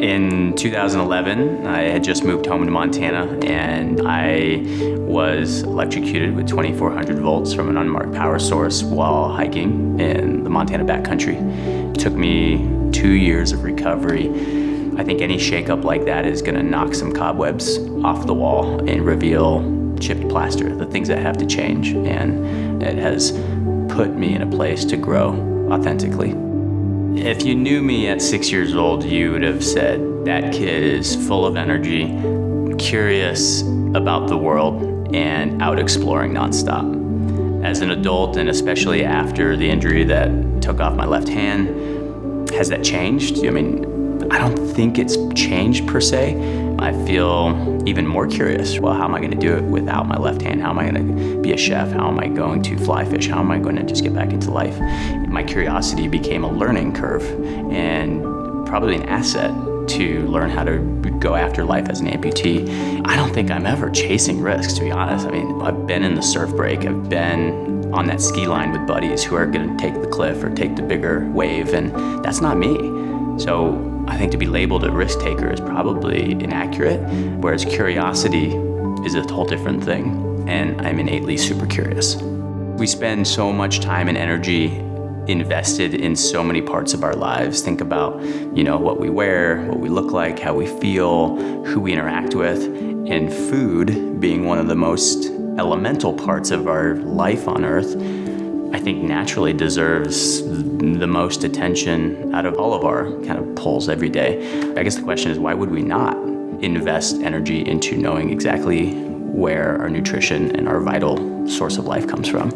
In 2011, I had just moved home to Montana and I was electrocuted with 2400 volts from an unmarked power source while hiking in the Montana backcountry. It took me two years of recovery. I think any shakeup like that is gonna knock some cobwebs off the wall and reveal chipped plaster, the things that have to change. And it has put me in a place to grow authentically. If you knew me at six years old, you would have said, that kid is full of energy, curious about the world, and out exploring nonstop. As an adult, and especially after the injury that took off my left hand, has that changed? I mean, I don't think it's changed per se. I feel even more curious. Well, how am I gonna do it without my left hand? How am I gonna be a chef? How am I going to fly fish? How am I gonna just get back into life? My curiosity became a learning curve and probably an asset to learn how to go after life as an amputee. I don't think I'm ever chasing risks, to be honest. I mean, I've been in the surf break. I've been on that ski line with buddies who are gonna take the cliff or take the bigger wave, and that's not me. So I think to be labeled a risk taker is probably inaccurate, whereas curiosity is a whole different thing, and I'm innately super curious. We spend so much time and energy invested in so many parts of our lives. Think about, you know, what we wear, what we look like, how we feel, who we interact with, and food being one of the most elemental parts of our life on earth I think naturally deserves the most attention out of all of our kind of polls every day. I guess the question is why would we not invest energy into knowing exactly where our nutrition and our vital source of life comes from?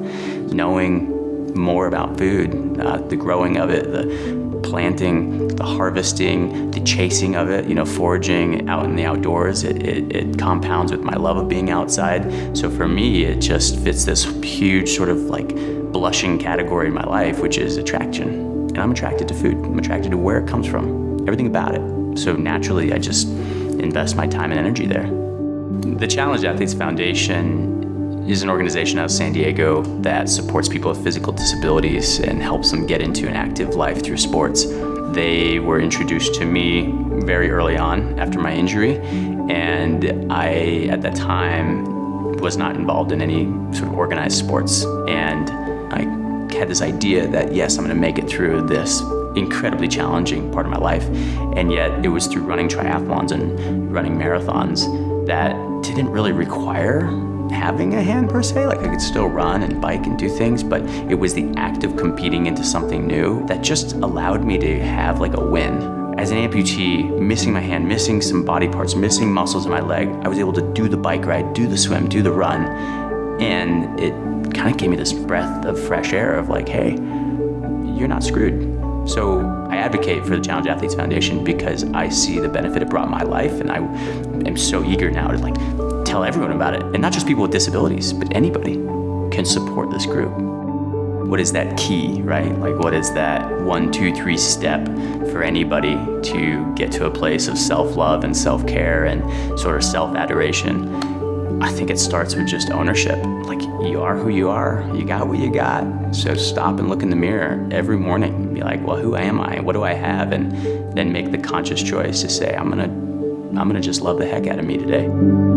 Knowing more about food, uh, the growing of it, the planting, the harvesting, the chasing of it, you know, foraging out in the outdoors, it, it, it, compounds with my love of being outside. So for me, it just fits this huge sort of like blushing category in my life, which is attraction. And I'm attracted to food. I'm attracted to where it comes from, everything about it. So naturally, I just invest my time and energy there. The Challenged Athletes Foundation is an organization out of San Diego that supports people with physical disabilities and helps them get into an active life through sports. They were introduced to me very early on after my injury, and I, at that time, was not involved in any sort of organized sports. And had this idea that, yes, I'm gonna make it through this incredibly challenging part of my life. And yet it was through running triathlons and running marathons that didn't really require having a hand per se. Like I could still run and bike and do things, but it was the act of competing into something new that just allowed me to have like a win. As an amputee, missing my hand, missing some body parts, missing muscles in my leg, I was able to do the bike ride, do the swim, do the run, and it kind of gave me this breath of fresh air of like, hey, you're not screwed. So I advocate for the Challenged Athletes Foundation because I see the benefit it brought my life and I am so eager now to like tell everyone about it. And not just people with disabilities, but anybody can support this group. What is that key, right? Like what is that one, two, three step for anybody to get to a place of self-love and self-care and sort of self-adoration? I think it starts with just ownership. Like you are who you are, you got what you got. So stop and look in the mirror every morning and be like, well, who am I? What do I have? And then make the conscious choice to say, I'm gonna, I'm gonna just love the heck out of me today.